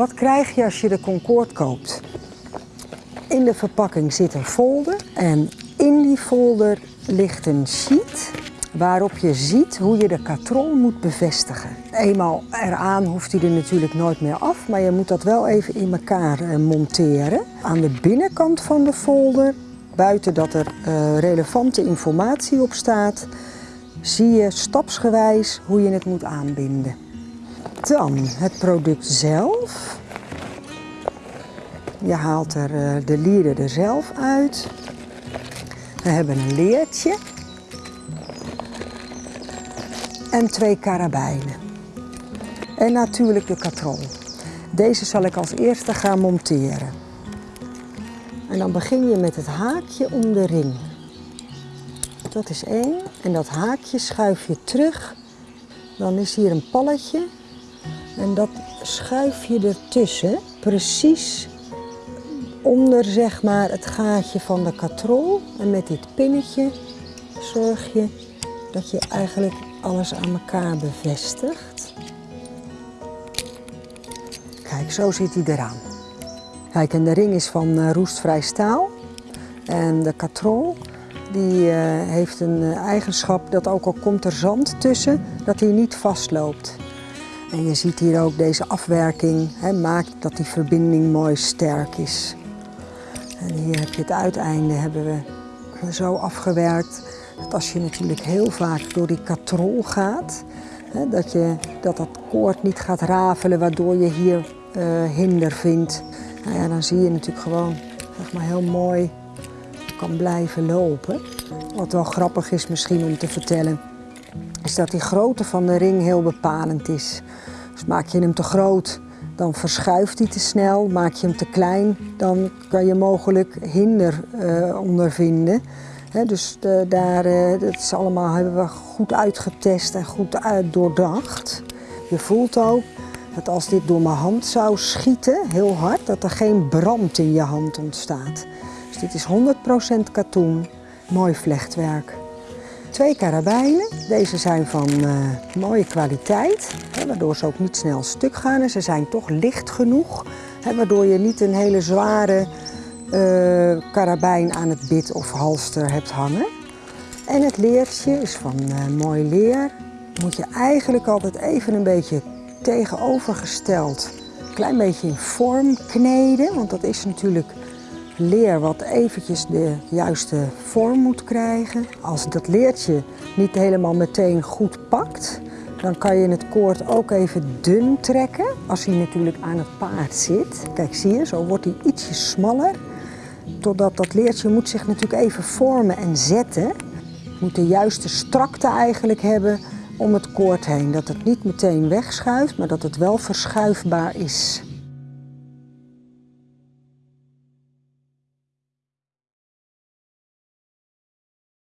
Wat krijg je als je de Concorde koopt? In de verpakking zit een folder en in die folder ligt een sheet waarop je ziet hoe je de katrol moet bevestigen. Eenmaal eraan hoeft hij er natuurlijk nooit meer af, maar je moet dat wel even in elkaar eh, monteren. Aan de binnenkant van de folder, buiten dat er uh, relevante informatie op staat, zie je stapsgewijs hoe je het moet aanbinden. Dan het product zelf. Je haalt er uh, de lieren er zelf uit. We hebben een leertje en twee karabijnen. En natuurlijk de katrol. Deze zal ik als eerste gaan monteren. En dan begin je met het haakje om de ring. Dat is één. En dat haakje schuif je terug. Dan is hier een palletje. En dat schuif je ertussen. Precies onder zeg maar het gaatje van de katrol. En met dit pinnetje zorg je dat je eigenlijk alles aan elkaar bevestigt. Kijk, zo zit hij eraan. Kijk, en de ring is van uh, roestvrij staal. En de katrol die, uh, heeft een uh, eigenschap dat ook al komt er zand tussen, dat hij niet vastloopt. En je ziet hier ook deze afwerking hè, maakt dat die verbinding mooi sterk is. En hier heb je het uiteinde hebben we zo afgewerkt dat als je natuurlijk heel vaak door die katrol gaat, hè, dat, je, dat koord niet gaat rafelen waardoor je hier uh, hinder vindt. Nou ja, dan zie je natuurlijk gewoon zeg maar, heel mooi kan blijven lopen. Wat wel grappig is misschien om te vertellen, is dat die grootte van de ring heel bepalend is. Dus maak je hem te groot, dan verschuift hij te snel. Maak je hem te klein, dan kan je mogelijk hinder uh, ondervinden. Dus de, daar, uh, dat is allemaal hebben we goed uitgetest en goed doordacht. Je voelt ook dat als dit door mijn hand zou schieten, heel hard, dat er geen brand in je hand ontstaat. Dus dit is 100% katoen, mooi vlechtwerk. Twee karabijnen, deze zijn van uh, mooie kwaliteit, hè, waardoor ze ook niet snel stuk gaan. En ze zijn toch licht genoeg, hè, waardoor je niet een hele zware uh, karabijn aan het bit of halster hebt hangen. En het leertje is van uh, mooi leer. Moet je eigenlijk altijd even een beetje tegenovergesteld, een klein beetje in vorm kneden, want dat is natuurlijk leer wat eventjes de juiste vorm moet krijgen. Als dat leertje niet helemaal meteen goed pakt, dan kan je het koord ook even dun trekken. Als hij natuurlijk aan het paard zit. Kijk, zie je, zo wordt hij ietsje smaller. Totdat dat leertje moet zich natuurlijk even vormen en zetten. Moet de juiste strakte eigenlijk hebben om het koord heen. Dat het niet meteen wegschuift, maar dat het wel verschuifbaar is.